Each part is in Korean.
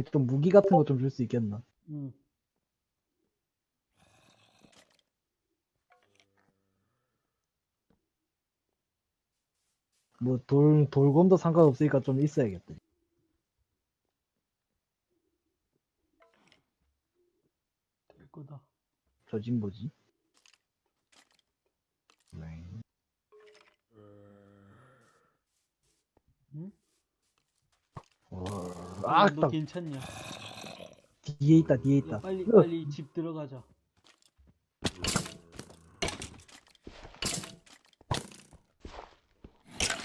좀 무기 같은 거 좀 줄 수 있겠나? 응. 뭐돌 돌검도 상관없으니까 좀 있어야겠다. 될 거다. 저진 뭐지? 네. 응? 어, 아, 아, 너 딱 괜찮냐? 뒤에 있다, 뒤에 야, 있다. 빨리 으, 빨리 집 들어가자.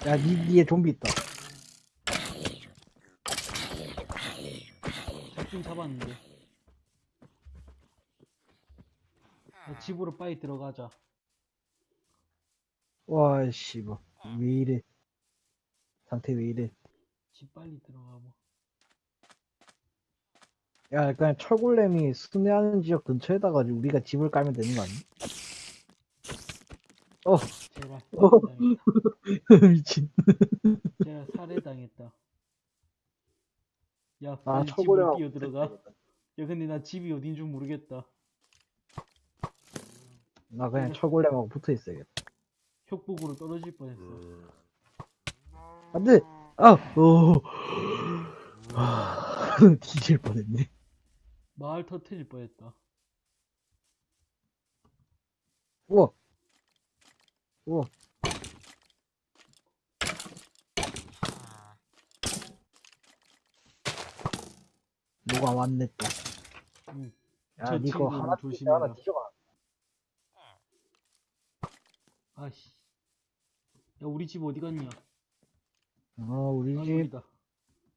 야, 니 뒤에 좀비 있다. 잡긴 잡았는데. 야, 집으로 빨리 들어가자. 와, 씨, 뭐, 왜 이래? 상태 왜 이래? 집 빨리 들어가 봐. 야, 그냥 철골렘이 순회하는 지역 근처에다가 우리가 집을 깔면 되는 거 아니? 어, 제발 어. 미친. 제발 살해당했다. 야, 아, 철골렘하고 뛰어 들어가. 야, 근데 나 집이 어딘 줄 모르겠다. 나 그냥 철골렘하고 붙어 있어야겠다. 협곡으로 떨어질 뻔했어. 안 돼! 아! 오! 아, 뒤질 뻔했네. 마을 터트릴 뻔했다. 우와! 우와! 뭐가 왔네 또. 응. 야, 친구는 하나. 조심해 하나 뒤져가. 아씨. 야, 우리 집 어디 갔냐? 어, 우리 아, 집. 여기다.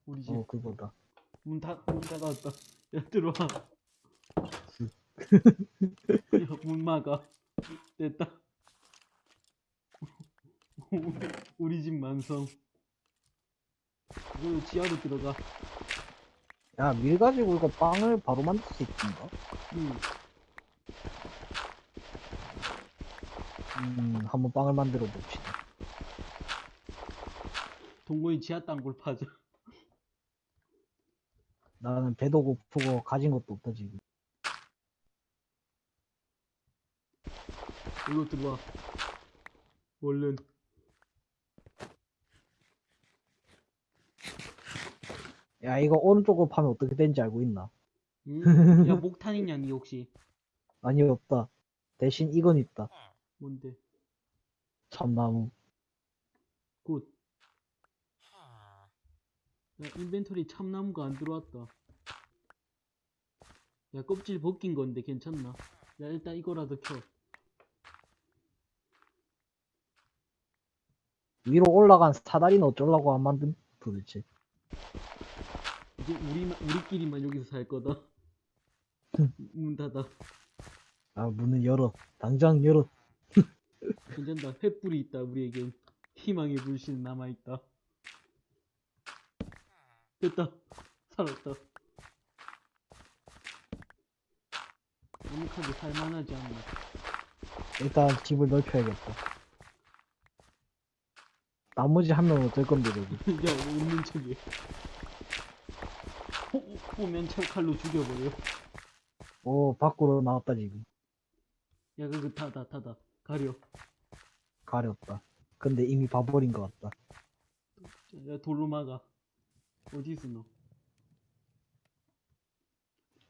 우리 집. 어, 그거다. 문 닫, 문 닫았다. 야, 들어와. 야, 문 막아. 됐다. 우리, 우리 집 만성. 이거 지하로 들어가. 야, 밀 가지고 이거 빵을 바로 만들 수 있던가? 응. 음, 한번 빵을 만들어 봅시다. 동거인 지하 땅굴 파자. 나는 배도 고프고 가진 것도 없다, 지금. 이거 들어와. 얼른. 야, 이거 오른쪽으로 파면 어떻게 되는지 알고 있나? 응? 야, 목탄 있냐, 니 혹시? 아니, 없다. 대신 이건 있다. 뭔데? 참나무. good. 야, inventory 참나무가 안 들어왔다. 야, 껍질 벗긴 건데 괜찮나? 야, 일단 이거라도 켜. 위로 올라간 사다리는 어쩌려고 안 만든 도대체. 이제 우리만, 우리끼리만 여기서 살 거다. 문 닫아. 아, 문을 열어. 당장 열어. 괜찮다. 횃불이 있다, 우리에겐. 희망의 불씨는 남아있다. 됐다. 살았다. 완벽하게 살만하지 않나. 일단 집을 넓혀야겠다. 나머지 한 명은 어쩔 건데, 여기. 야, 없는 척이. 호, 호면 찰칼로 죽여버려. 오, 밖으로 나왔다, 지금. 야, 그거 타다, 타다. 가려. 가렸다. 근데 이미 봐버린 것 같다. 야, 돌로 막아. 어디 너?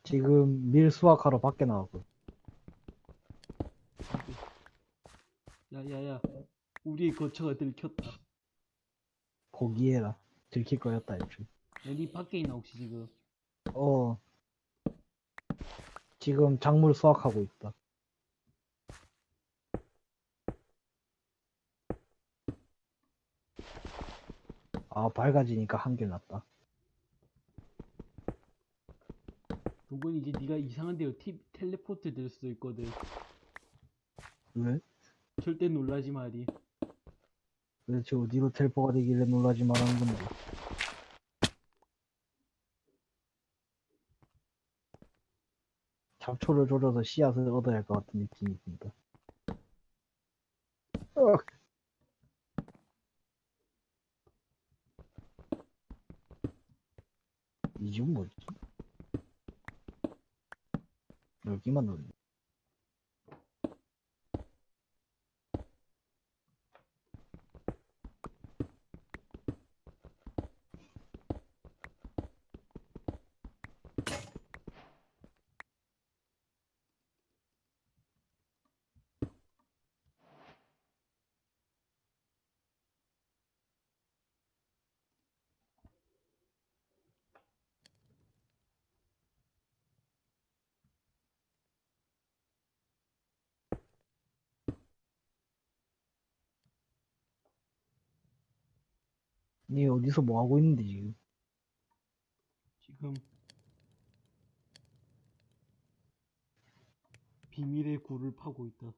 지금 밀 수확하러 밖에 나왔고. 야, 야, 야. 우리의 거처가 들켰다. 포기해라. 들킬 거였다, 애초에. 야, 니 밖에 있나, 혹시 지금? 어. 지금 작물 수확하고 있다. 아, 밝아지니까 한결 낫다. 동건 이제 네가 이상한 데로 티, 텔레포트 될 수도 있거든. 왜? 절대 놀라지 마리. 도대체 어디로 텔포가 되길래 놀라지 말하는 건데. 잡초를 조져서 씨앗을 얻어야 할 것 같은 느낌이 듭니다. 어. 이 집은 뭐지? 여기 니 어디서 뭐 하고 있는데 지금? 지금 비밀의 굴을 파고 있다.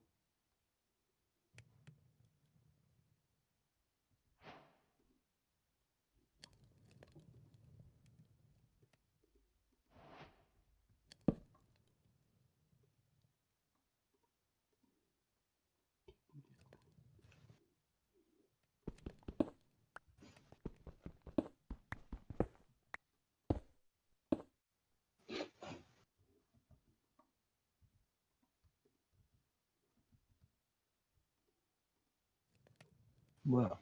뭐야?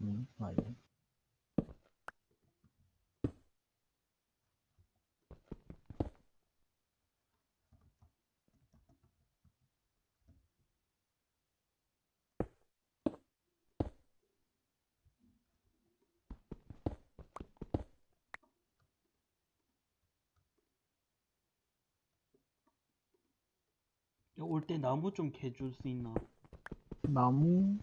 응, 아니. 올 때 나무 좀 캐줄 수 있나? 나무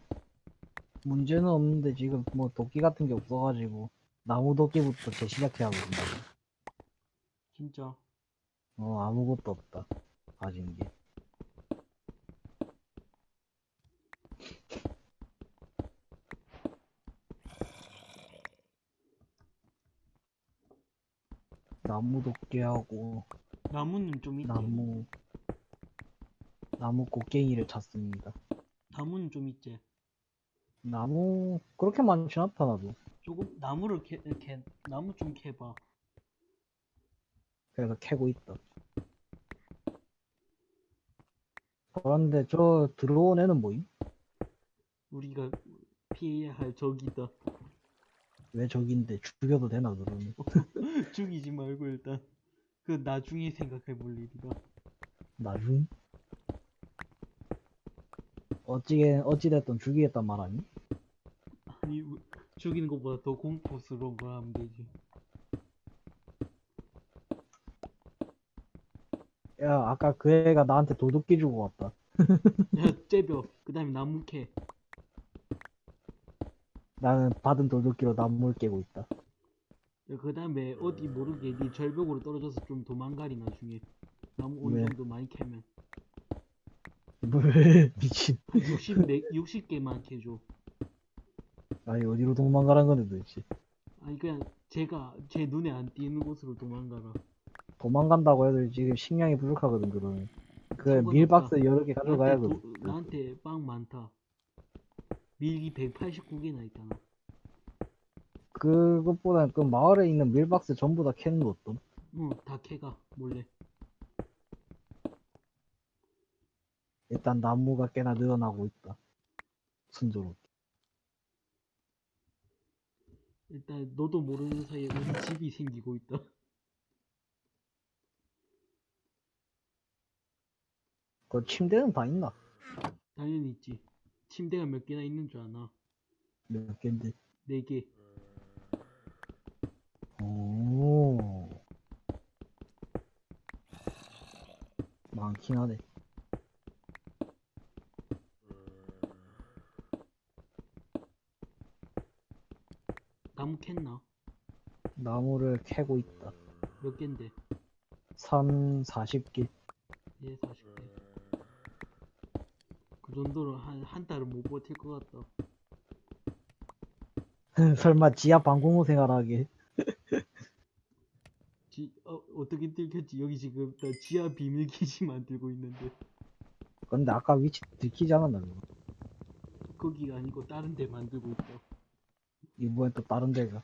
문제는 없는데 지금 뭐 도끼 같은 게 없어가지고 나무 도끼부터 재시작해야 하거든요. 진짜 어 아무것도 없다 가진 게. 나무 도끼하고 나무는 좀 있지. 나무 나무 곡괭이를 찾습니다. 나무는 좀 있지. 나무 그렇게 많지 않다 나도. 조금 나무를 캐, 캐 나무 좀 캐봐. 그래서 캐고 있다. 그런데 저 들어온 애는 뭐임? 우리가 피해야 할 적이다. 왜 저긴데 죽여도 되나 그러면? 죽이지 말고 일단 그 나중에 생각해 볼 일이다. 나중? 어찌게 어찌됐든 죽이겠단 말 아니? 죽이는 것보다 더 공포스러운 걸 하면 되지. 야 아까 그 애가 나한테 도둑기 주고 왔다. 야 째벼. 그 다음에 나무 캐. 나는 받은 도둑기로 나무를 깨고 있다. 그 다음에 어디 모르게 네 절벽으로 떨어져서 좀 도망가리 나중에 나무 어느 왜? 정도 많이 캐면 왜 미친? 한 60, 60개만 캐줘 아니 어디로 도망가란 건데 도대체? 아니 그냥 제가 제 눈에 안 띄는 곳으로 도망가라 도망간다고 해도 지금 식량이 부족하거든 그러면. 그 상관없다. 밀박스 여러 개 가져가야 나한테, 돼. 도- 나한테 빵 많다 밀기 189개나 있잖아 그것보다 그 마을에 있는 밀박스 전부 다 캐는 거 어떤? 어다 캐가 몰래 일단 나무가 꽤나 늘어나고 있다. 순조롭게. 일단 너도 모르는 사이에 우리 집이 생기고 있다 그 침대는 다 있나? 당연히 있지 침대가 몇 개나 있는 줄 아나 몇 갠데? 4개 오. 많긴 하네. 캤나? 나무를 캐고 있다. 몇 갠데? 산 40개. 예, 40개. 그 정도로 한, 한 달은 못 버틸 것 같다. 설마 지하 방공호 생활하게. 지, 어, 어떻게 들켰지? 여기 지금 나 지하 비밀 기지 만들고 있는데. 근데 아까 위치 들키지 않았나? 거기가 아니고 다른 데 만들고 있다. 이번엔 또 다른 데가.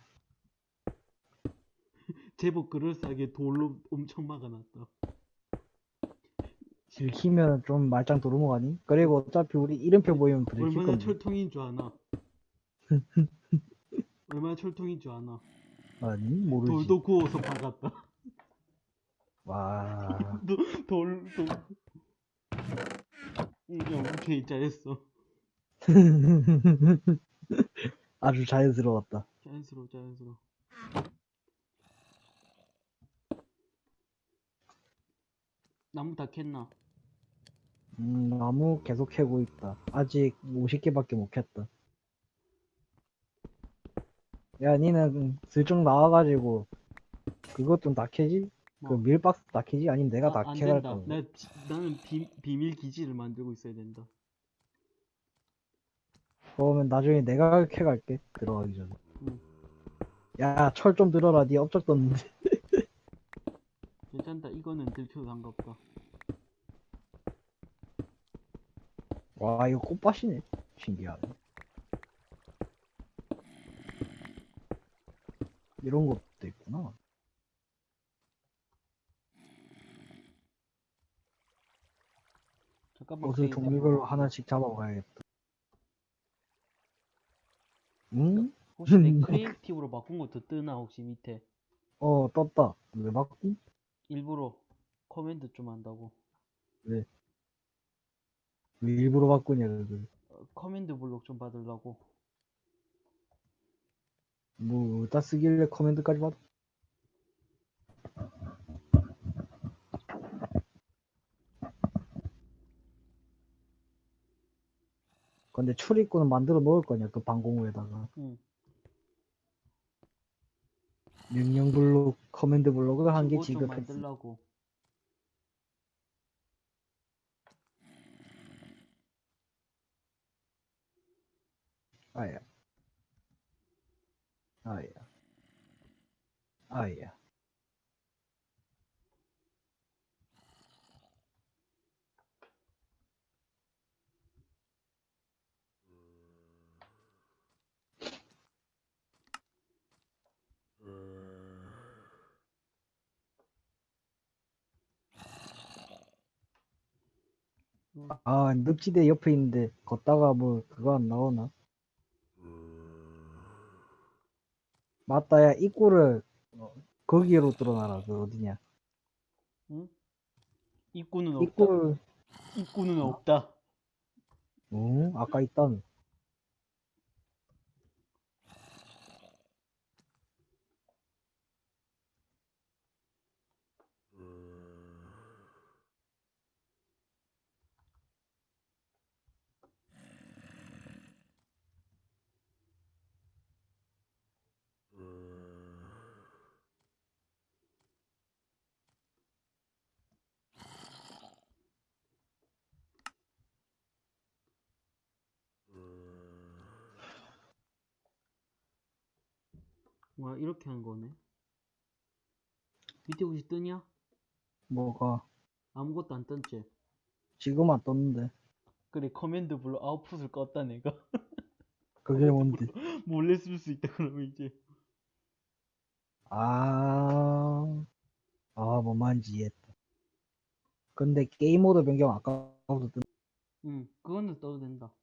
제법 그럴싸하게 돌로 엄청 막아놨다. 들키면 좀 말짱 도루묵 아니? 그리고 어차피 우리 이름표 보이면 들킬 얼마나 건데. 철통인 줄 아나? 얼마나 철통인 줄 아나? 아니 모르지. 돌도 구워서 박았다. 와. 돌, 돌, 돌. 응, 야, 오케이, 잘했어. 아주 자연스러웠다. 자연스러워, 자연스러워. 나무 다 캤나? 음, 나무 계속 캐고 있다. 아직 50개밖에 못 캤다. 야, 니는 슬쩍 나와가지고 그것 좀 다 캐지? 그 뭐? 밀박스 다 캐지? 아니면 내가 다 아, 안 캐갈 된다. 거야. 나, 비- 나는 비, 비밀 기지를 만들고 있어야 된다. 그러면 나중에 내가 캐갈게. 들어가기 전에. 응. 야, 철 좀 들어라. 니 업적 떴는데. 괜찮다. 이거는 들켜도 상관없다. 와, 이거 꽃밭이네. 신기하네. 이런 것도 있구나. 잠깐만. 그게 종류별로 하나씩 잡아봐야겠다. 응? 혹시 내 creative로 바꾼 것도 뜨나 혹시 밑에 어, 떴다. 왜 바꿈? 일부러 command 좀 한다고 왜 일부러 바꾸냐, 그걸. 어, command block 좀 받으려고 뭐, 어디다 쓰길래 command까지 받아? 근데 출입구는 만들어 놓을 거냐, 그 방공호에다가. 응 명령 블록, command block을 한 개 지급했어. 만들라고 아야. 아야. 아야. 아, 늪지대 옆에 있는데, 걷다가 뭐, 그거 안 나오나? 맞다, 야, 입구를, 어, 거기로 뚫어놔라, 그 어디냐. 응? 입구는 없다 입구를, 입구는 없다 어, 아까 있다 이렇게 한 거네 밑에 혹시 뜨냐? 뭐가, 아무것도 안 떴지 지금 안 떴는데. 그래 command block output을 껐다 내가 그게 뭔데? 몰래 쓸 수 있다 그러면 이제 아, 아, 뭔 말인지 이해했다. 근데 게임 모드 변경 아까부터 뜬, 응 그거는 떠도 된다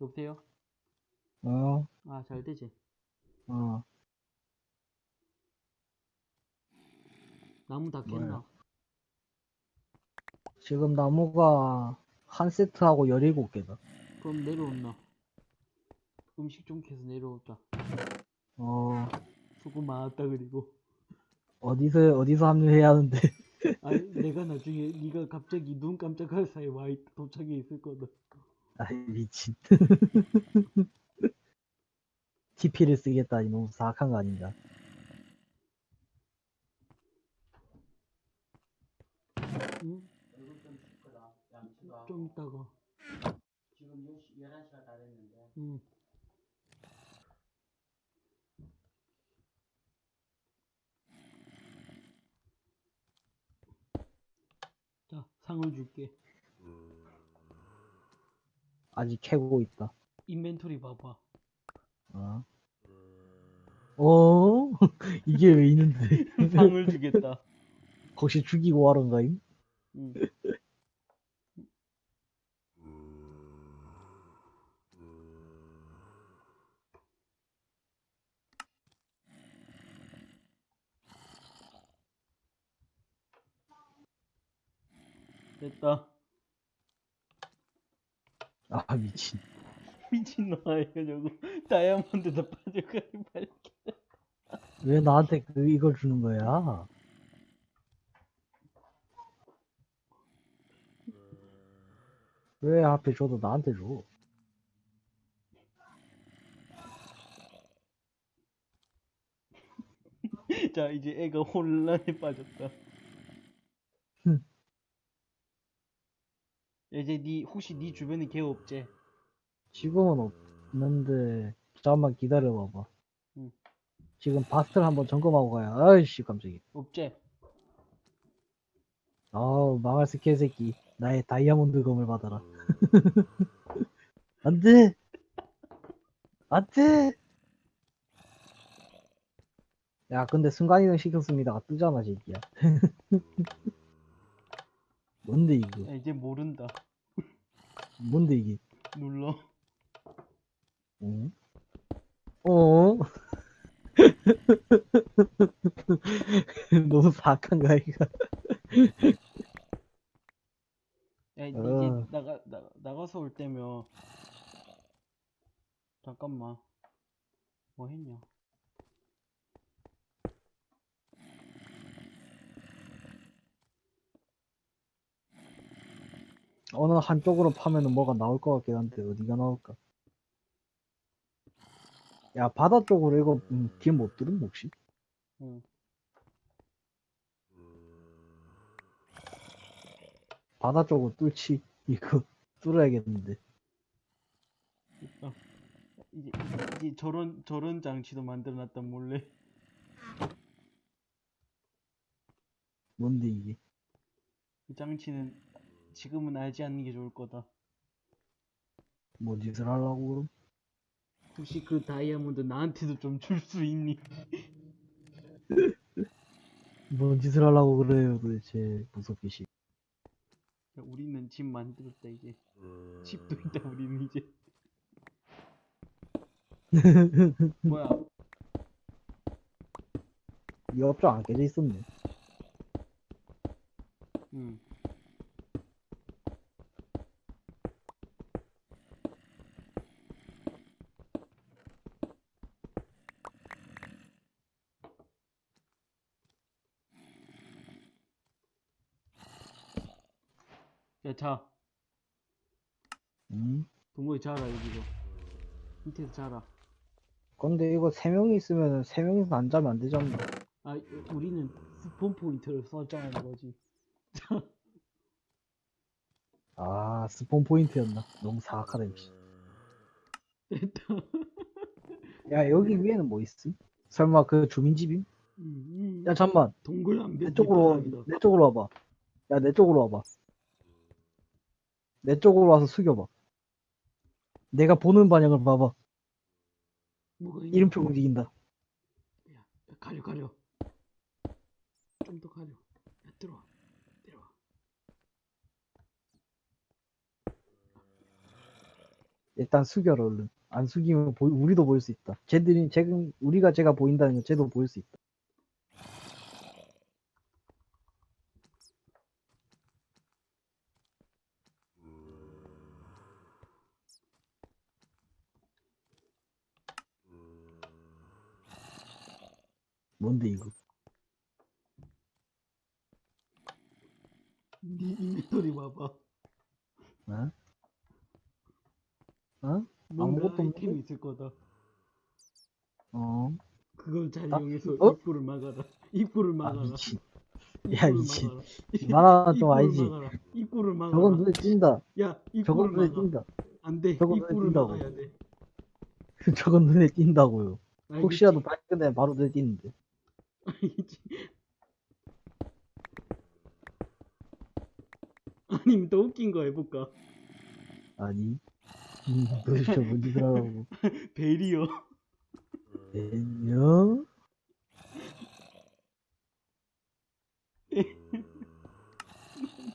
여보세요? 어, 아 잘 되지. 어, 나무 다 깼나? 지금 나무가 한 세트하고 17개다. 그럼 내려온나 음식 좀 캐서 내려오자. 어, 수고 많았다 그리고. 어디서, 어디서 합류해야 하는데. 아니 내가 나중에 네가 갑자기 눈 깜짝할 사이에 와 있, 도착해 있을 거다. 아이, 미친. TP를 쓰겠다니 너무 사악한 거 아닌가? 응? 좀 이따가 지금 10시, 11시가 다 됐는데 응 자 상을 줄게 아직 캐고 있다. 인벤토리 봐봐 어? 어? 이게 왜 있는데? 상을 주겠다 혹시 죽이고 하런가임? 응. 됐다. 아 미친 미친놈아 이거 저거 다이아몬드도 빠져가니 빨리 왜 나한테 그 이걸 주는 거야? 왜 하필 줘도 나한테 줘? 자 이제 애가 혼란에 빠졌다 흠. 이제 니 혹시 니 주변에 개 없지? 지금은 없는데 잠깐만 기다려 봐봐. 응. 지금 바스를 한번 점검하고 가야. 아이씨 깜짝이야. 없지? 아우 망할 스킬 새끼. 나의 다이아몬드 검을 받아라. 안돼. 안돼. 야 근데 순간이동 시켰습니다가 뜨잖아 새끼야. 뭔데 이거? 야, 이제 모른다 뭔데 이게? 눌러 응? 어? 너무 사악한가 이거? 야 이제 어. 나가 나, 나가서 올 때면 잠깐만 뭐 했냐 어느 한쪽으로 파면은 뭐가 나올 것 같긴 한데 어디가 나올까? 야 바다 쪽으로 이거 음, 길못 뚫은 혹시? 응 바다 쪽으로 뚫지 이거 뚫어야겠는데 됐다 이제 이제 저런 저런 장치도 만들어놨다 몰래 뭔데 이게? 그 장치는 지금은 알지 않는 게 좋을 거다 뭐 짓을 하려고 그럼? 혹시 그 다이아몬드 나한테도 좀 줄 수 있니? 뭔 짓을 하려고 그래요 도대체 무섭게 씨. 야, 우리는 집 만들었다 이제. 집도 있다 우리는 이제. 뭐야? 이 업장 안 깨져 있었네. 응 자, 음? 동거에 자라, 여기서. 밑에서 자라. 근데 이거 세 명이 있으면 세 명이서 안 자면 안 되잖아 아, 우리는 스폰 포인트를 설정하는 거지. 아 스폰 포인트였나? 너무 사악하다 역시 됐다. 야 여기 위에는 뭐 있음? 설마 그 주민집임? 음, 음. 야 잠만 동글랑 내 쪽으로 내 쪽으로 와봐 야 내 쪽으로 와봐 내 쪽으로 와서 숙여봐 내가 보는 방향을 봐봐 뭐가 있냐? 이름표 움직인다 야, 야, 가려, 가려. 좀 더 가려. 야, 들어와. 내려와. 일단 숙여라 얼른 안 숙이면 보이- 우리도 보일 수 있다 쟤들이 지금 우리가 제가 보인다는 건 쟤도 보일 수 있다 뭔데 이거 네 인벤토리 봐봐. 어? 어? 아무것도 없는데? 있을 거다. 어? 그걸 잘 아, 이용해서 어? 입구를 막아라. 입구를 아 막아라. 미친 입구를 야, 미친. 말하는 좀 알지 막아라. 입구를 막아라. 저건 눈에 띈다 야, 입구를 저건 눈에 막아. 띈다 안 돼. 저건 입구를. 막아야 돼. 저건 눈에 띈다고요 알겠지? 혹시라도 발견되면 바로 눈에 띄는데? 아니 또 웃긴 거 해볼까? 아니 음, 도대체 뭔지 들어가고. 베리어 베리어?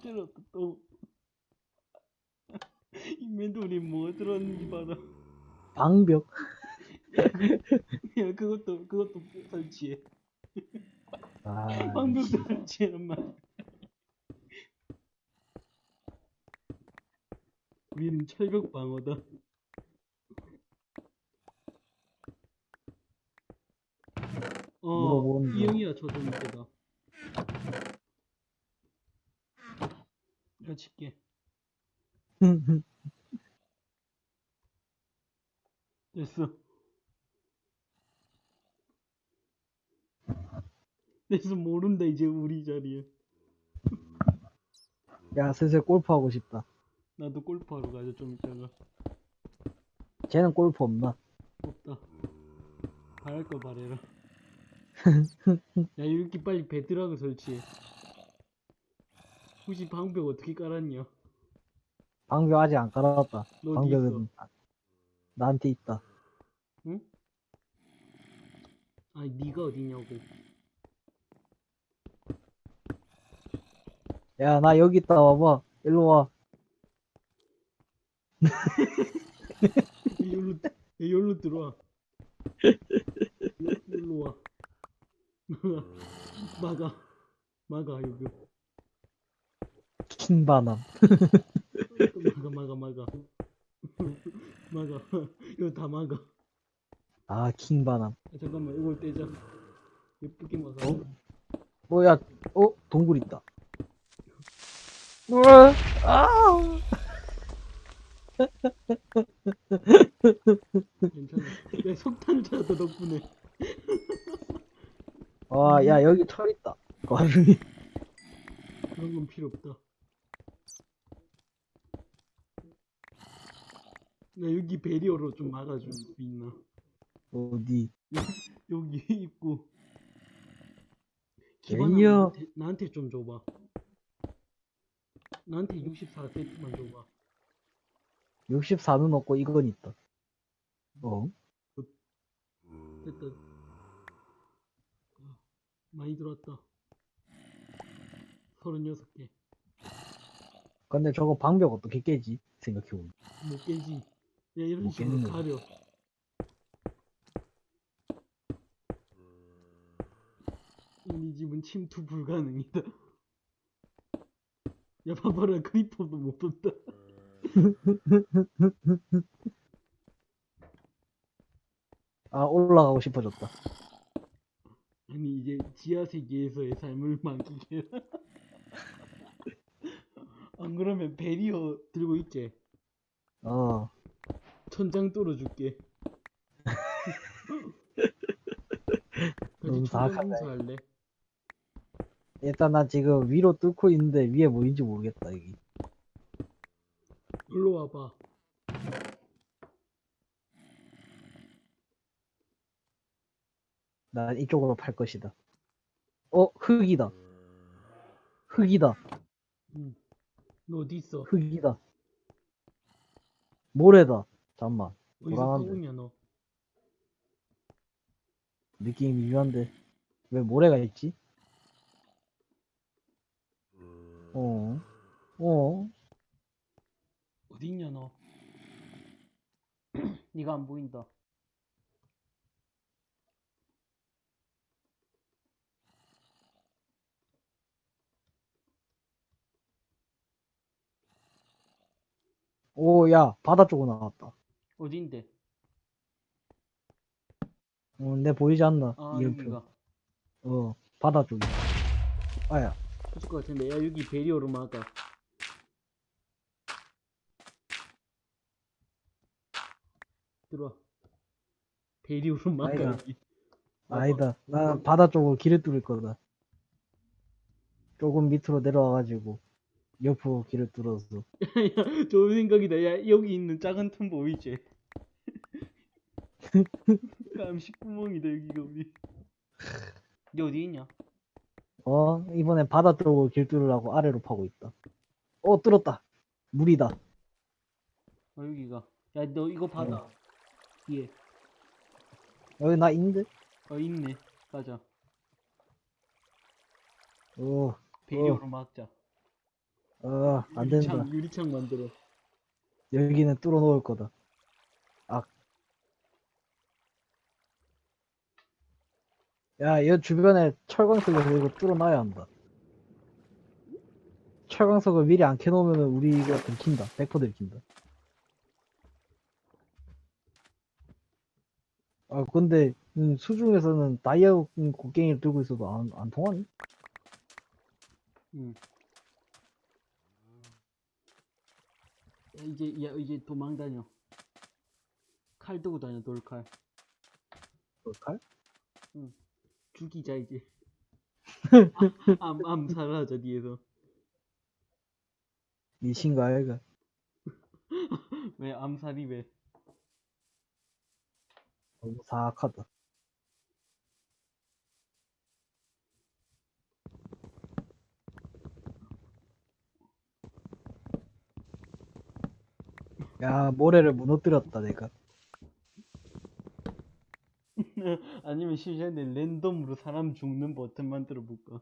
들었다 또. 인벤토리 뭐 들었는지 봐라. 방벽. 야 그것도 그것도 설치해. 아, 방벽도 설치해란 말이야. 우리는 철벽 방어다. 어, 물어보는데. 이 형이야, 저좀 이때다. 이거 칠게. 됐어. 됐어, 모른다, 이제 우리 자리에. 야, 슬슬 골프 하고 싶다. 나도 골프하러 가자, 좀 이따가. 쟤는 골프 없나? 없다. 바랄 거 바래라. 야, 이렇게 빨리 배드락을 설치해. 혹시 방벽 어떻게 깔았냐? 방벽 아직 안 깔아놨다. 너 어디 방벽은 나한테 있다. 응? 아니, 네가 어디냐고. 야, 나 여기 있다. 와봐. 일로 와. 여기로, 여기로 들어와. 여- 여기로 와. 막아. 막아, 여기. 킹바남. 막아, 막아, 막아. 막아. 이거 다 막아. 아, 킹바남. 아, 잠깐만, 이걸 떼자. 예쁘게 막아. 어? 뭐야, 어? 동굴 있다. 우와, 아! 괜찮아. 내 석탄 찾았다, 덕분에. 와, 야, 여기 철 있다. 와중에. 그런 건 필요 없다. 나 여기 베리어로 좀 막아줄 수 있나? 어디? 여기 있고. 베리어? 나한테, 나한테 좀 줘봐. 나한테 64세트만 줘봐. 64는 없고 이건 있다. 어? 됐다. 아, 많이 들어왔다. 36개. 근데 저거 방벽 어떻게 깨지? 생각해보면. 못 깨지. 야, 이런 못 식으로. 가려. 이 집은 침투 불가능이다. 야, 봐봐라. 크리퍼도 못 본다. 아, 올라가고 싶어졌다. 아니, 이제 지하 세계에서의 삶을 만끽해라. 안 그러면 베리어 들고 있지? 어. 천장 뚫어줄게. 너무 같이 천장 공사할래? 일단 나 지금 위로 뚫고 있는데 위에 뭐인지 모르겠다, 여기. 일로 와봐. 난 이쪽으로 팔 것이다. 어, 흙이다. 흙이다. 응. 너 어디 있어? 흙이다. 모래다. 잠만. 불안한데. 너? 느낌이 미묘한데. 왜 모래가 있지? 어. 어. 어디 있냐 너? 네가 안 보인다. 오, 야, 바다 쪽으로 나왔다. 어딘데? 어, 내 보이지 않나? 아 이름표. 여기가. 어, 바다 쪽이. 아야. 그럴 것 같은데. 야 여기 베리어로 막아. 들어와. 여기. 와봐. 아니다. 나 바다 쪽으로 길을 뚫을 거다. 조금 밑으로 내려와가지고 옆으로 길을 뚫어서. 야, 좋은 생각이다. 야, 여기 있는 작은 틈 보이지? 깜시 구멍이다, 여기가 우리. 니 어디 있냐? 어, 이번엔 바다 쪽으로 길 뚫으려고 아래로 파고 있다. 어, 뚫었다. 물이다. 어, 여기가. 야, 너 이거 받아. 뒤에. 여기 나 있는데? 어, 있네. 가자. 어, 베리어로 막자. 어, 안 된다. 유리창, 유리창 만들어. 여기는 뚫어 놓을 거다. 야, 여 주변에 철광석을 이거 뚫어놔야 한다. 철광석을 미리 안 켜놓으면 우리가 들킨다. 100% 들킨다. 아, 근데 음, 수중에서는 다이아 음, 곡괭이를 들고 있어도 안, 안 통하니? 응. 야, 이제 야 이제 도망 다녀. 칼 들고 다녀 돌칼. 그럴까? 죽이자 이제. 암 암살하자 뒤에서. 미신가 얘가. 왜 암살이 왜? 너무 사악하다. 야, 모래를 무너뜨렸다, 내가. 아니면 심지어는 랜덤으로 사람 죽는 버튼 만들어 볼까?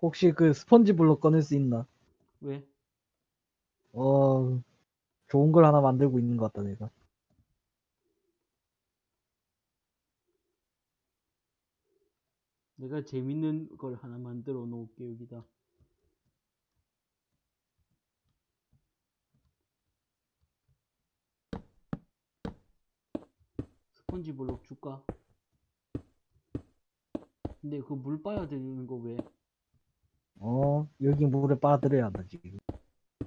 혹시 그 스펀지 블록 꺼낼 수 있나? 왜? 어, 좋은 걸 하나 만들고 있는 것 같다, 내가. 내가 재밌는 걸 하나 만들어 놓을게 여기다. 스펀지 블록 줄까? 근데 그 물 빠야 되는 거 왜? 어, 여기 물에 빨아들여야 한다, 지금.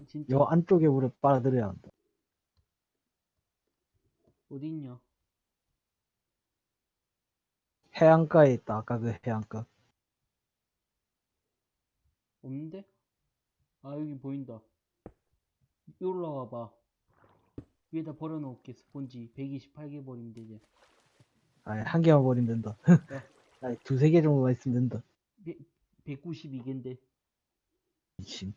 진짜 요 안쪽에 물에 빨아들여야 한다. 어디 있냐? 해안가에 있다, 아까 그 해안가. 없는데? 아 여기 보인다. 여기 올라와 봐. 위에다 버려놓을게 스펀지 128개 버리면 되지. 아니, 한 개만 버리면 된다. 아니, 두세 개 정도만 있으면 된다. 192개인데. 미친.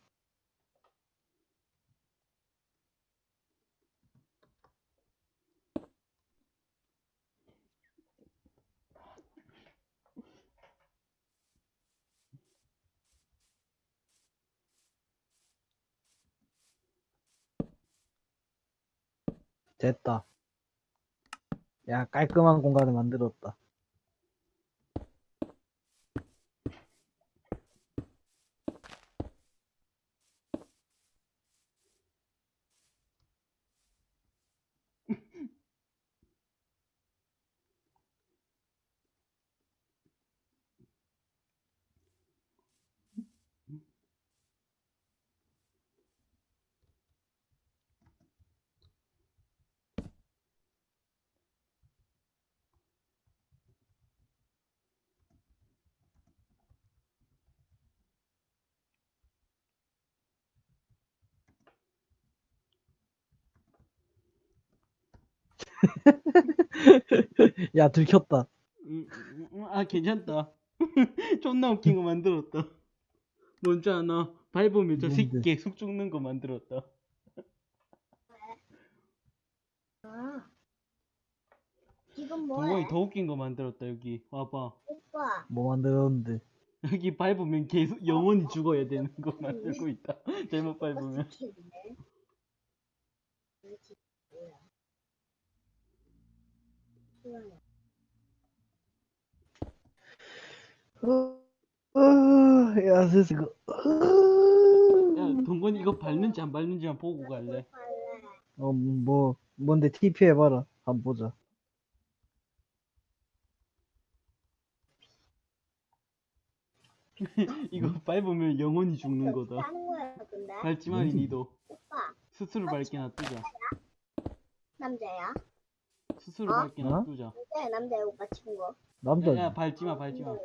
됐다. 야, 깔끔한 공간을 만들었다. 야, 들켰다. 음, 음, 음, 아 괜찮다. 존나 웃긴 거 만들었다. 뭔지 아나? 밟으면 저? 새끼 계속 죽는 거 만들었다. 아, 지금 동건이 뭐해? 더 웃긴 거 만들었다 여기. 와봐. 오빠, 뭐 만들었는데. 여기 밟으면 계속 영원히 죽어야 되는 거 만들고 있다. 잘못 밟으면. 스킬이네. 그렇지, 뭐야? 수영아, 어, 어, 야, 슬슬 그, 야 동건이 이거 밟는지 안 밟는지만 보고 갈래. 어, 뭐, 뭔데, TP 해봐라. 한번 보자. 이거 밟으면 영원히 죽는 거다. 밟지 마리 뭔지. 니도. 스스로 밟게 놔두자. 남자야? 스스로 어? 밟게 어? 놔두자. 남자야, 남자야, 오빠 친구. 남자. 야, 야 밟지 마, 밟지 마.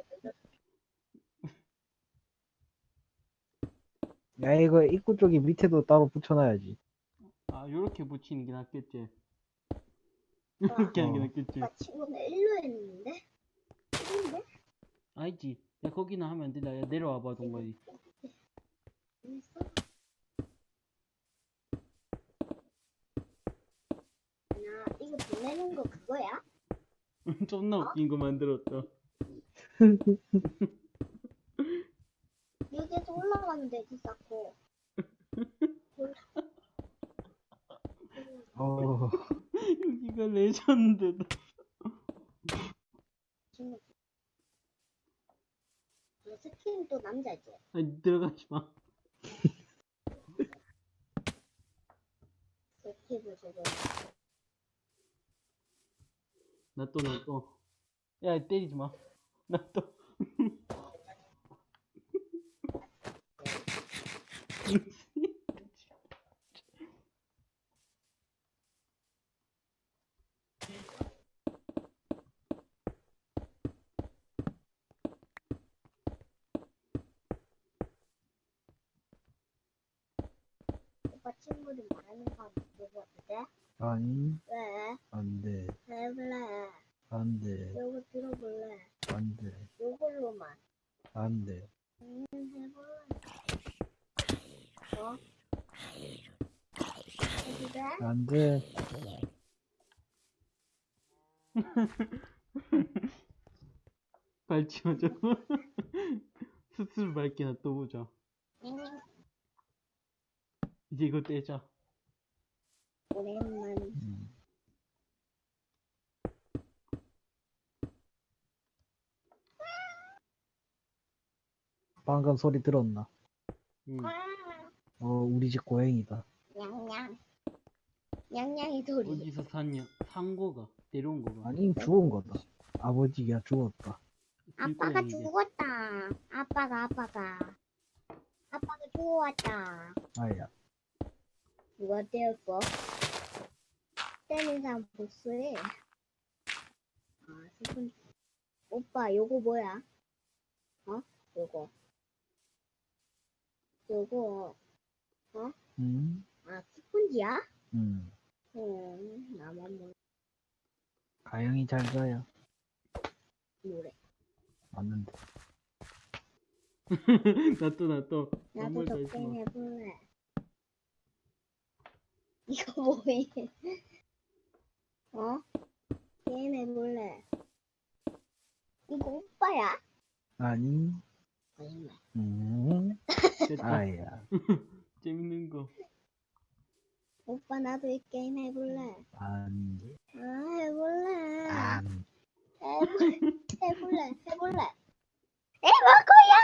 야, 이거 입구 쪽에 밑에도 따로 붙여놔야지. 아, 요렇게 붙이는 게 낫겠지. 요렇게 하는 게 어. 낫겠지. 오빠 친구는 일로 했는데? 일인데? 알지? 야, 거기는 하면 안 된다. 야, 내려와봐, 동건이. 있어? 나 이거 보내는 거 그거야? 존나 웃긴 거 만들었다. 여기에서 올라가면 되지, 쌓고. 여기가 레전드다. 스킨 또 남자지? 아니 들어가지 마. 스티브 저거. 나 또 나 또. 야 때리지 마. 나 또. 오빠 친구들 말하는 거 물어봐도 돼? 아니, 왜? 안 돼. 해볼래. 안 돼. 요거 들어볼래. 안 돼. 요걸로만. 안 돼. 음, 해볼래. 어? 안 돼. 저거. 스스로 밟게 놔둬보자. 음, 이제 이거 떼자. 오랜만. 음. 방금 소리 들었나? 응. 어, 우리 집 고양이다. 냥냥. 냥냥이 소리. 어디서 샀냐? 산 거가 데려온 거가. 아니, 죽은 거다. 아버지가 죽었다. 아빠가. 죽었다. 아빠가 아빠가. 아빠가 죽어왔다. 아야. 누가 때렸어? 때린 사람 보스해. 아, 슬픈. 오빠, 요거 뭐야? 어? 요거. 요거, 음, 아, 스펀지야? 음. 음, 나만 몰라. 가영이 잘 자요. 노래. 맞는데. 나또 나 또. 나도 마. 해볼래. 이거 뭐해? 어? 게임 해볼래. 이거 오빠야? 아니, 거짓말. 음, 됐다. 아야. 재밌는 거. 오빠 나도 이 게임 해볼래. 안 돼. 아 해볼래. 안 해볼래. 해볼래. 해볼래. 해볼 거야.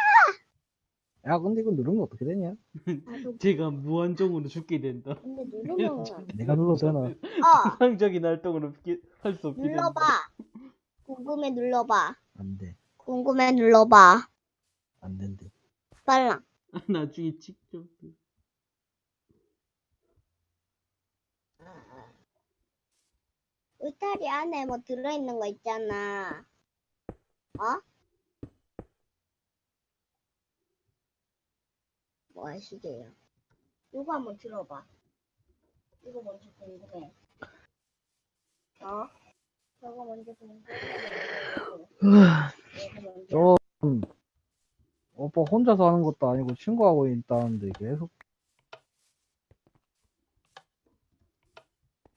야, 근데 이거 누르면 어떻게 되냐? 나도 제가 무한정으로 죽게 된다. 근데 누르면 내가 되나? 어 상적인 활동을 할수 없게 된다. 눌러봐. 궁금해 눌러봐. 안 돼. 궁금해 눌러봐. 안 된대. 빨라. 나중에 직접. 울타리 안에 뭐 들어있는 거 있잖아. 어? 뭐 하시게요? 이거 한번 들어봐. 이거 먼저 궁금해. 어? 저거 먼저 궁금해. 이거 먼저. 좀, 오빠 혼자서 하는 것도 아니고 친구하고 있다는데 계속.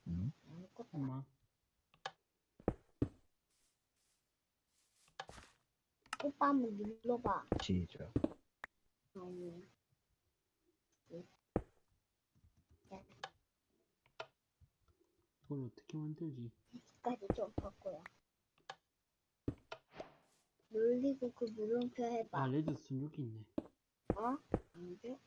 음? 아무것도. 오빠 한번 눌러봐. 시작. 음. 그걸 어떻게 만들지? 까지 좀 바꿔요. 눌리고 그 물음표 해봐. 아 레드스톤 여기 있네. 어? 안 돼?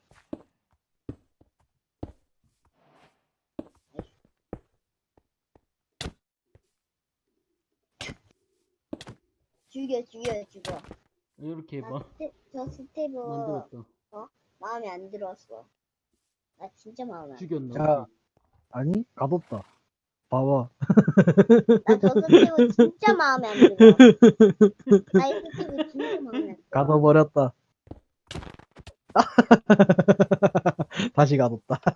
죽여 죽여 죽여. 이렇게 나 해봐. 스테, 저 스티브 만들었다. 마음에 안 들었어. 나 진짜 마음에 안 들어. 죽였나? 자. 아니, 가뒀다. 봐봐. 나 저 스티브 진짜 마음에 안 들어. 나 이 스티브 진짜 마음에 안 들어. 가둬버렸다. 다시 가뒀다.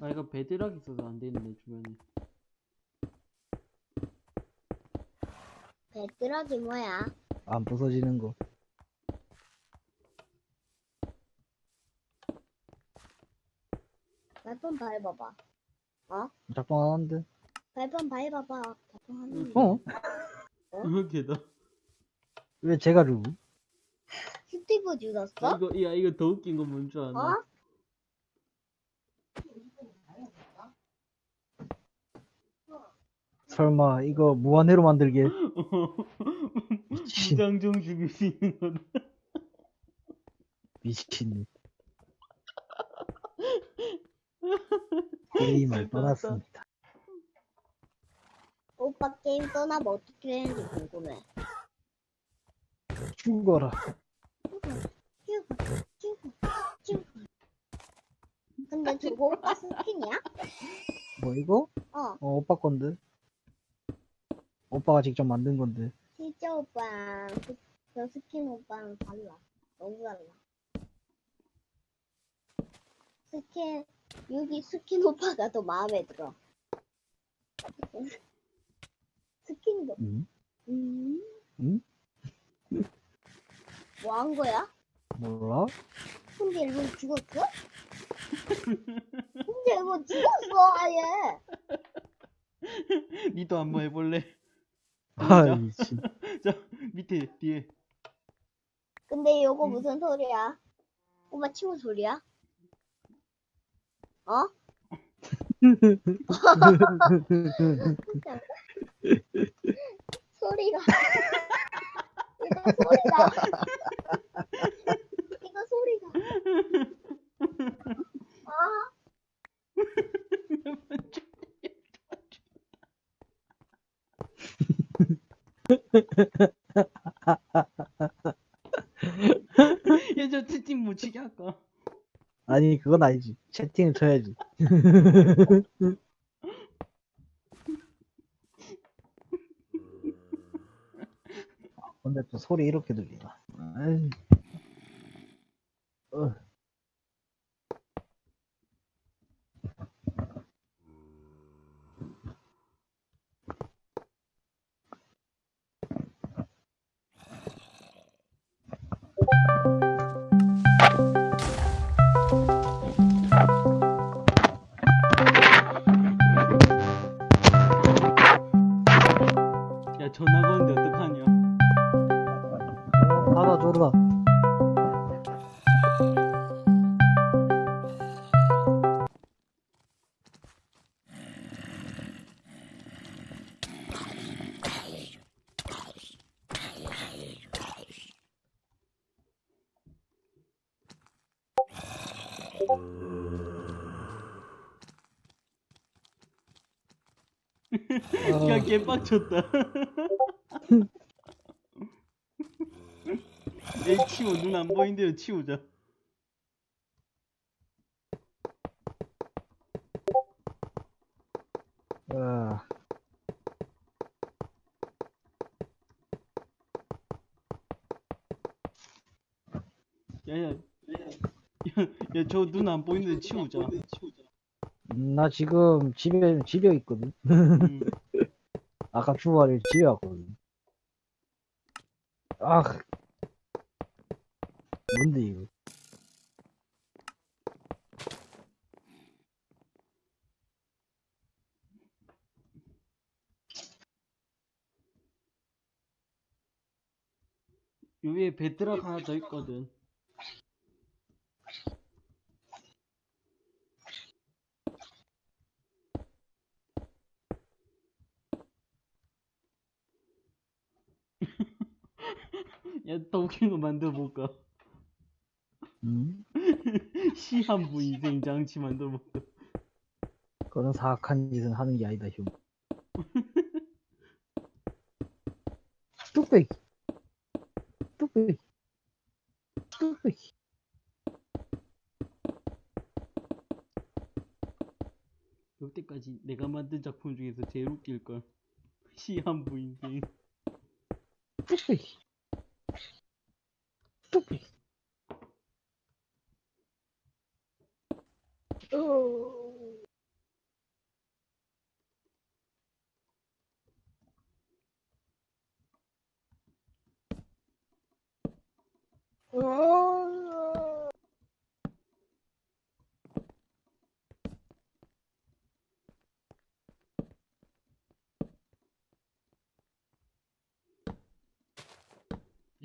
아 이거 bedrock 있어서 안 되는데 주변에. 배드락이 뭐야? 안 부서지는 거. 발판 밟아봐. 어? 작동 안 하는데. 발판 밟아봐. 발판 하는데. 어? 어? 이거 개다. 왜 제가 루? 스티브 죽었어? 아, 이거 야 이거 더 웃긴 건 뭔 줄 아나? 어? 설마 이거 무한회로 만들게 미친. 무장정 죽일 수 있는 거다. 미친네. 게임을 떠났습니다. 오빠 게임 떠나면 어떻게 되는지 궁금해. 죽어라. 쭈구, 쭈구. 근데 저거 오빠 스킨이야? 뭐 이거? 어, 어 오빠 건데. 오빠가 직접 만든 건데. 진짜 오빠랑 그, 저 스킨 오빠랑 달라. 너무 달라. 스킨, 여기 스킨 오빠가 더 마음에 들어. 스킨도, 응? 음. 응? 뭐한 거야? 몰라? 근데 일본 죽었어? 근데 일본 죽었어, 아예. 니도 한번 해볼래? 아 진짜? 미친. 자 밑에 뒤에 근데 이거 음. 무슨 소리야? 오빠 친구 소리야? 어? 소리가 이거 소리가 이거 소리가 아 야저 채팅 못 치게 할까? 아니 그건 아니지. 채팅을 쳐야지. 근데 또 소리 이렇게 들리나? 어. 야 전화 거는데 어떡하냐? 어, 받아줘라. 개빡쳤다. 얘 치워 눈 안 보인대요 치우자. 어, 야야 야저 눈 안 보이는데 치우자. 음, 나 지금 집에 집에 있거든. 음. 아까 주말에 집에 왔거든. 아, 뭔데 이거? 요 위에 배드락 하나 더 있거든. 야, 더 웃긴 거 만들어 볼까? 음? 시한부 인생 장치 만들어 볼까? 그런 사악한 짓은 하는 게 아니다, 휴. 뚝배기. 뚝배기. 뚝배기. 여태까지 내가 만든 작품 중에서 제일 웃길 걸. 시한부 인생. 뚝배기.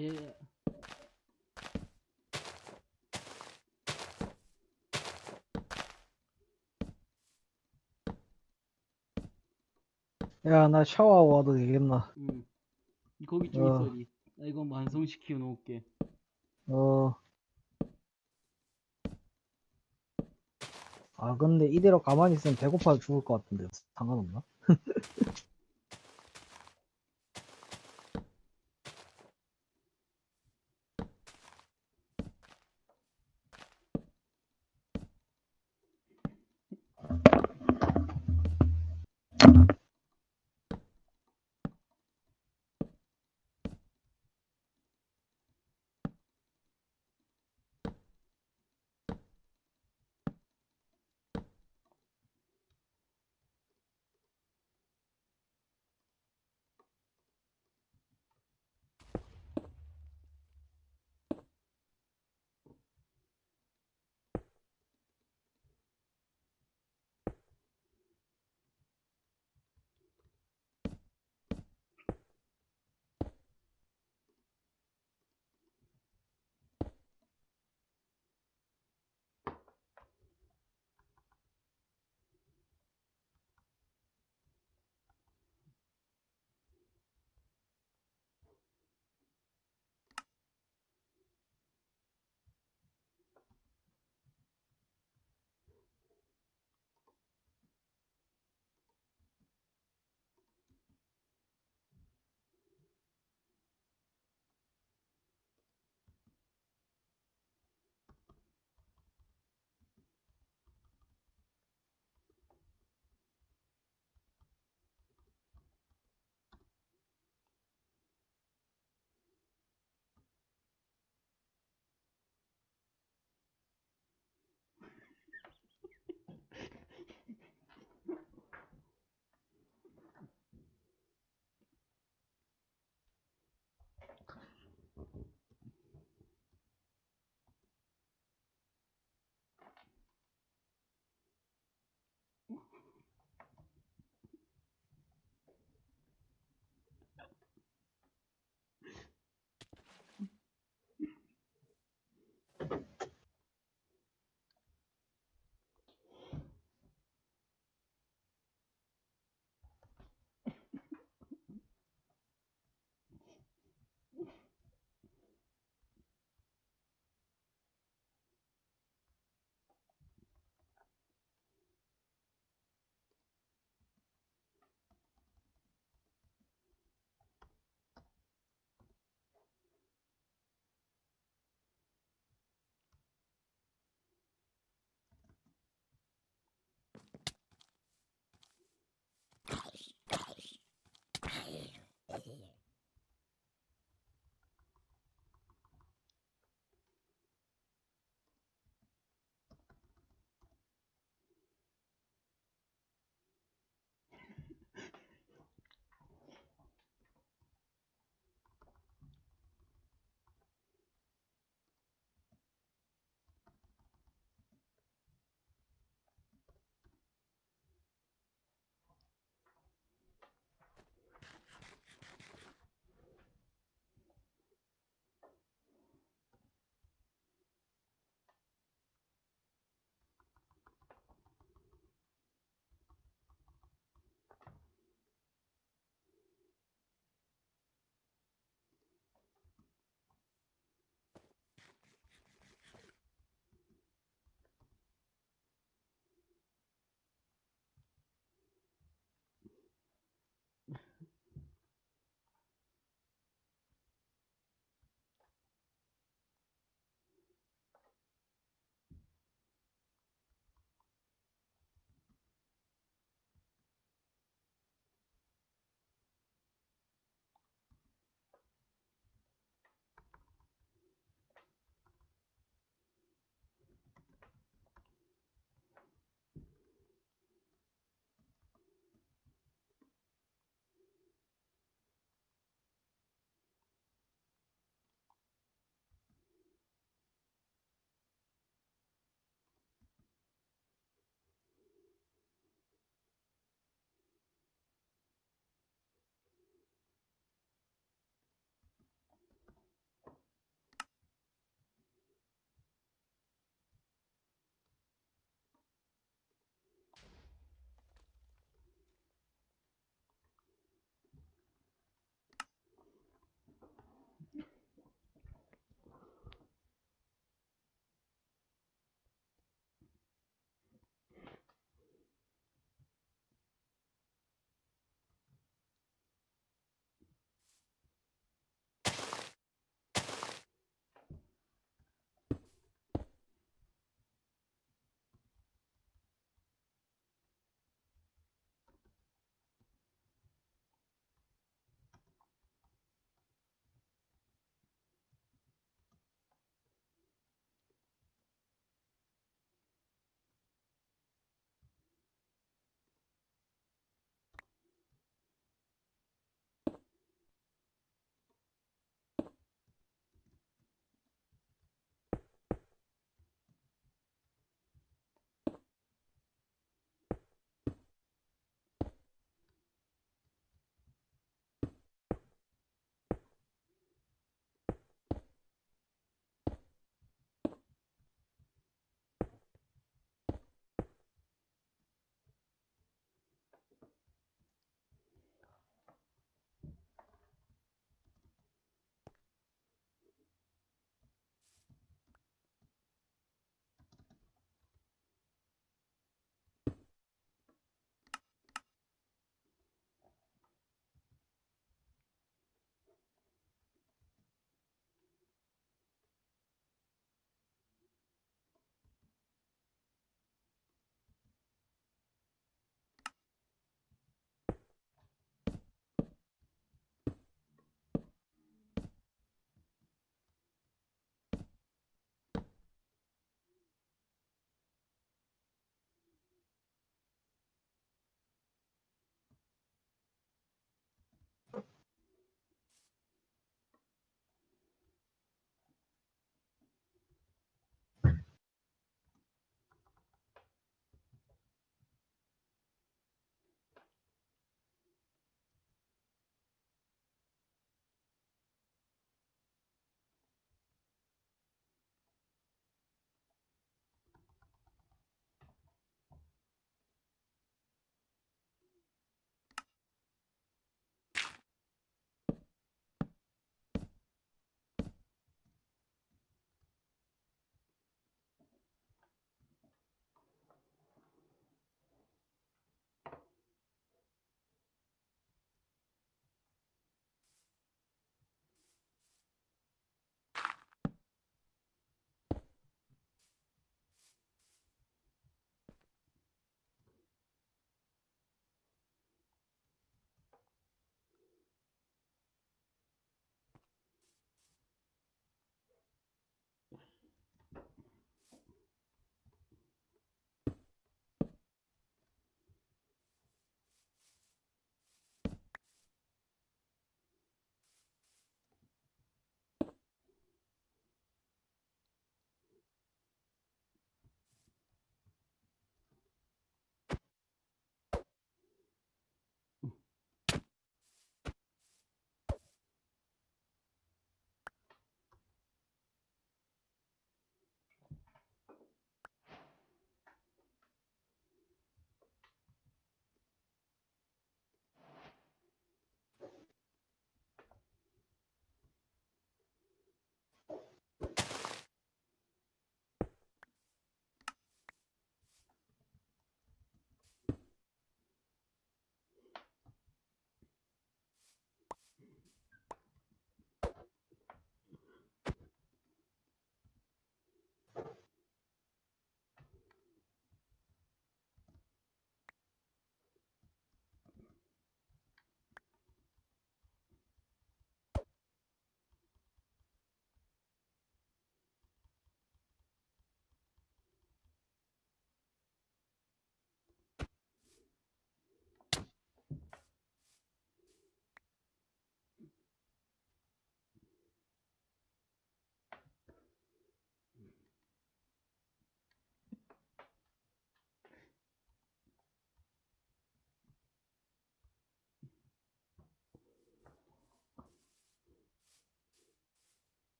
예. 야, 나 샤워하고 와도 되겠나? 응. 거기 좀 어. 있어, 니. 나 이거 완성시켜 놓을게. 어. 아, 근데 이대로 가만히 있으면 배고파 죽을 것 같은데. 상관없나?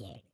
음.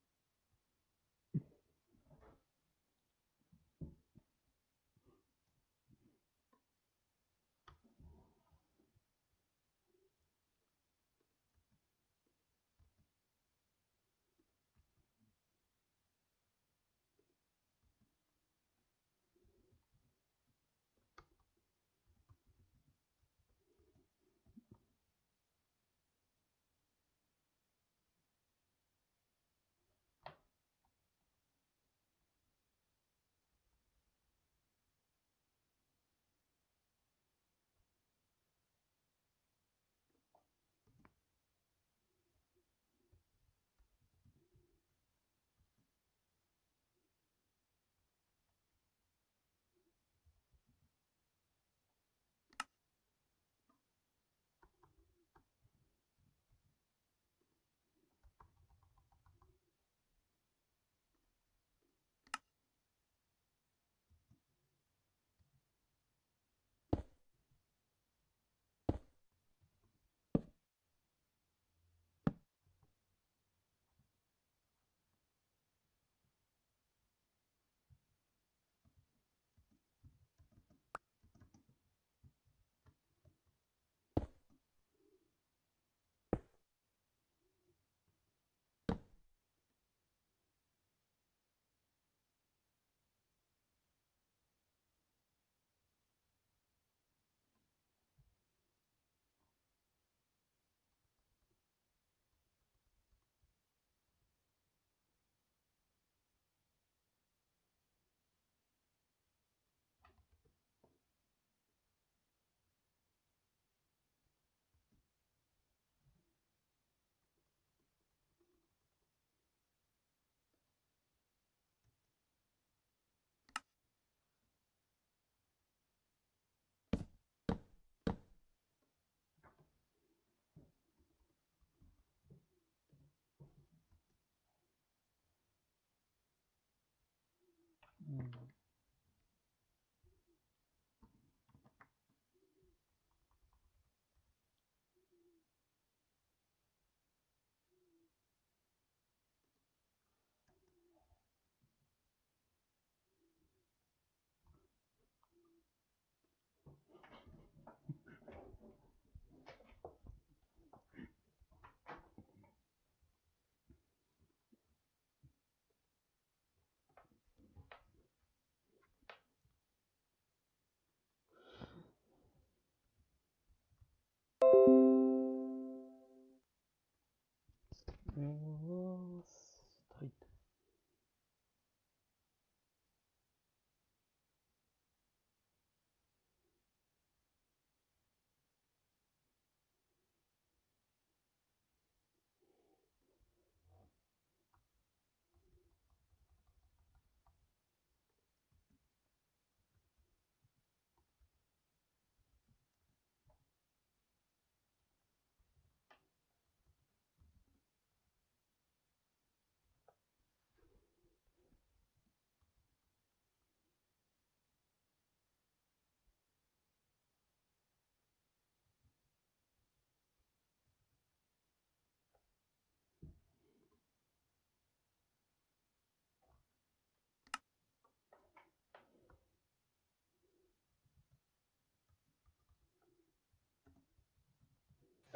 Oh.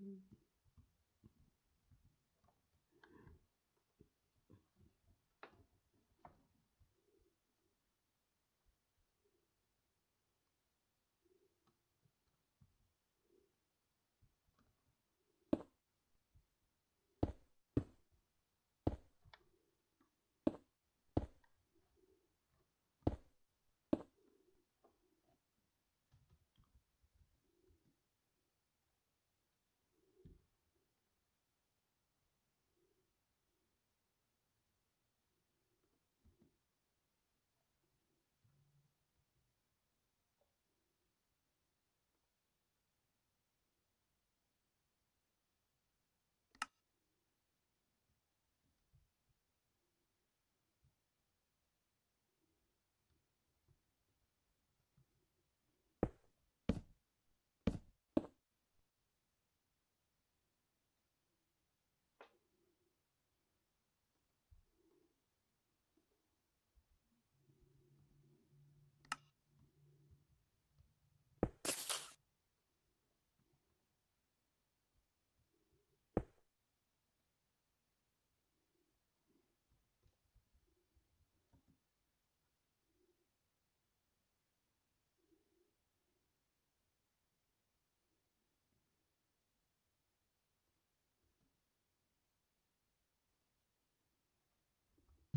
Mm-hmm.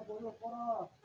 누나 보러 꺼라.